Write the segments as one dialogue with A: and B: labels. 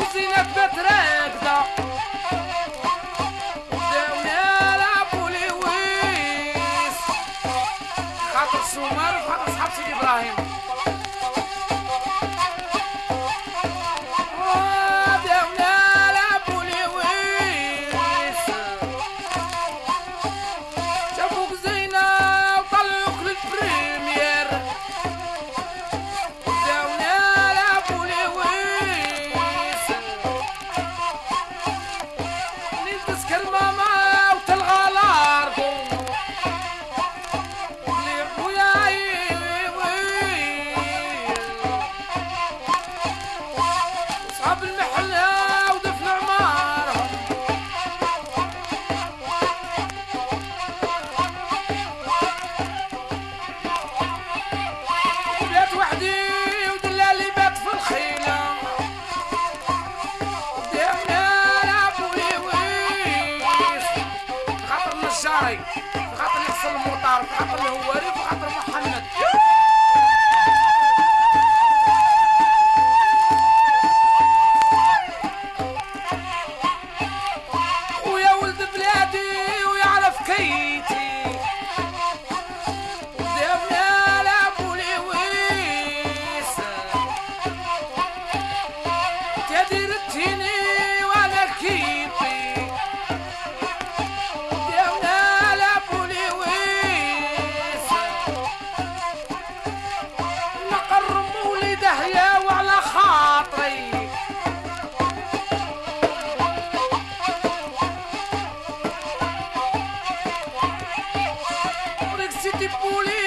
A: وزينة بتراك دا داونا لعبوا لويس خاطر سمر وخاطر صحاب سيدي إبراهيم. right. ah 理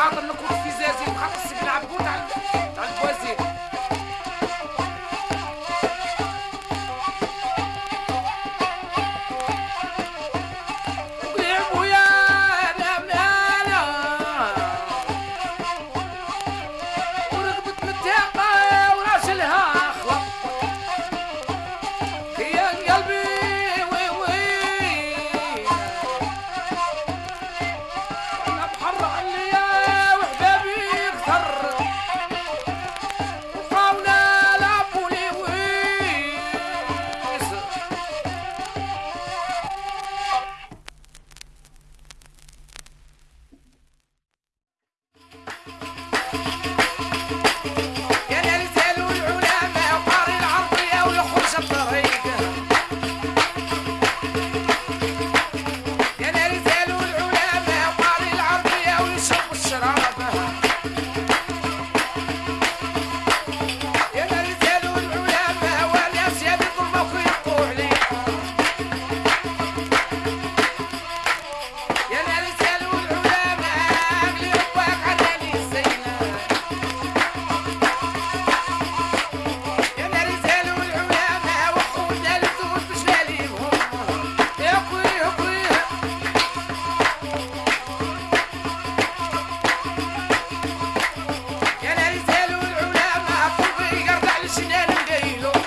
A: caga-me como se Hey, look.